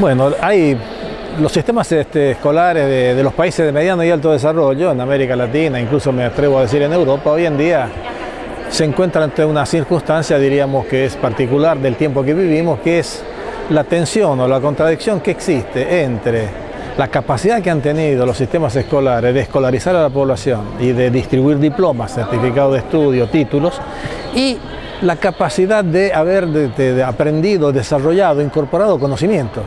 Bueno, hay los sistemas este, escolares de, de, los países de mediano y alto desarrollo, en América Latina, incluso me atrevo a decir en Europa, hoy en día se encuentran ante una circunstancia, diríamos que es particular del tiempo que vivimos, que es la tensión o la contradicción que existe entre la capacidad que han tenido los sistemas escolares de escolarizar a la población y de distribuir diplomas, certificados de estudio, títulos, y la capacidad de haber aprendido, desarrollado, incorporado conocimientos.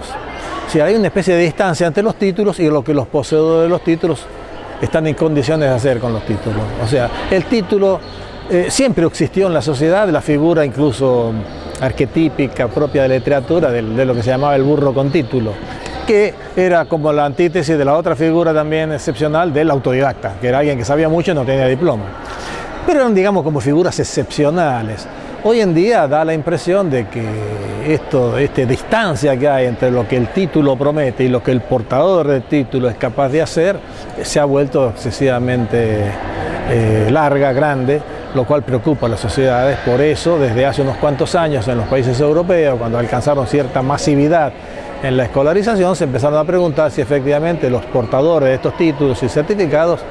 Si hay una especie de distancia entre los títulos y lo que los poseedores de los títulos están en condiciones de hacer con los títulos. O sea, el título eh, siempre existió en la sociedad, la figura incluso arquetípica propia de la literatura, de, de, lo que se llamaba el burro con título, que era como la antítesis de la otra figura también excepcional del autodidacta, que era alguien que sabía mucho y no tenía diploma. Pero eran, digamos, como figuras excepcionales. Hoy en día da la impresión de que esto, esta distancia que hay entre lo que el título promete y lo que el portador del título es capaz de hacer se ha vuelto excesivamente eh, larga, grande, lo cual preocupa a las sociedades. Por eso, desde hace unos cuantos años en los países europeos, cuando alcanzaron cierta masividad en la escolarización, se empezaron a preguntar si efectivamente los portadores de estos títulos y certificados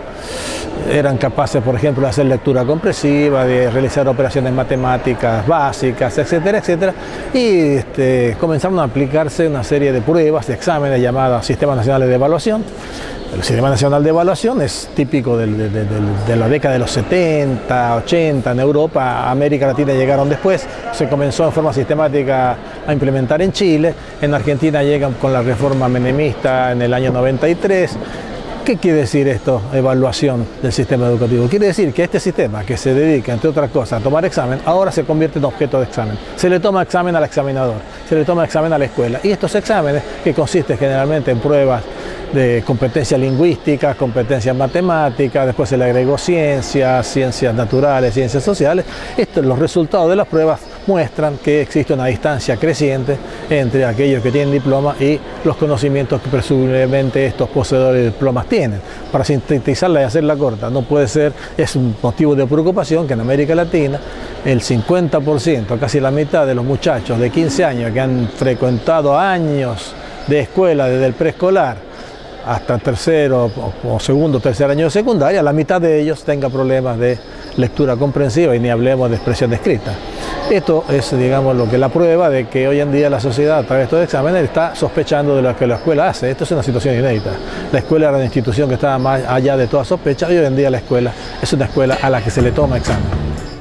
eran capaces, por ejemplo, de hacer lectura compresiva, de realizar operaciones matemáticas básicas, etcétera, etcétera, y este, comenzaron a aplicarse una serie de pruebas, de exámenes llamados Sistemas Nacionales de Evaluación. El Sistema Nacional de Evaluación es típico de, de, la década de los 70, 80 en Europa, América Latina llegaron después, se comenzó en forma sistemática a implementar en Chile, en Argentina llegan con la reforma menemista en el año 93, ¿Qué quiere decir esto, evaluación del sistema educativo? Quiere decir que este sistema, que se dedica, entre otras cosas, a tomar examen, ahora se convierte en objeto de examen. Se le toma examen al examinador, se le toma examen a la escuela. Y estos exámenes, que consisten generalmente en pruebas de competencias lingüísticas, competencias matemáticas, después se le agregó ciencias, ciencias naturales, ciencias sociales, estos, los resultados de las pruebas muestran que existe una distancia creciente entre aquellos que tienen diploma y los conocimientos que presumiblemente estos poseedores de diplomas tienen. Para sintetizarla y hacerla corta, no puede ser, es un motivo de preocupación que en América Latina el 50%, casi la mitad de los muchachos de 15 años que han frecuentado años de escuela desde el preescolar hasta tercero o segundo, tercer año de secundaria, la mitad de ellos tenga problemas de lectura comprensiva y ni hablemos de expresión escrita. Esto es, digamos, lo que la prueba de que hoy en día la sociedad, a través de estos exámenes, está sospechando de lo que la escuela hace. Esto es una situación inédita. La escuela era una institución que estaba más allá de toda sospecha y hoy en día la escuela es una escuela a la que se le toma examen.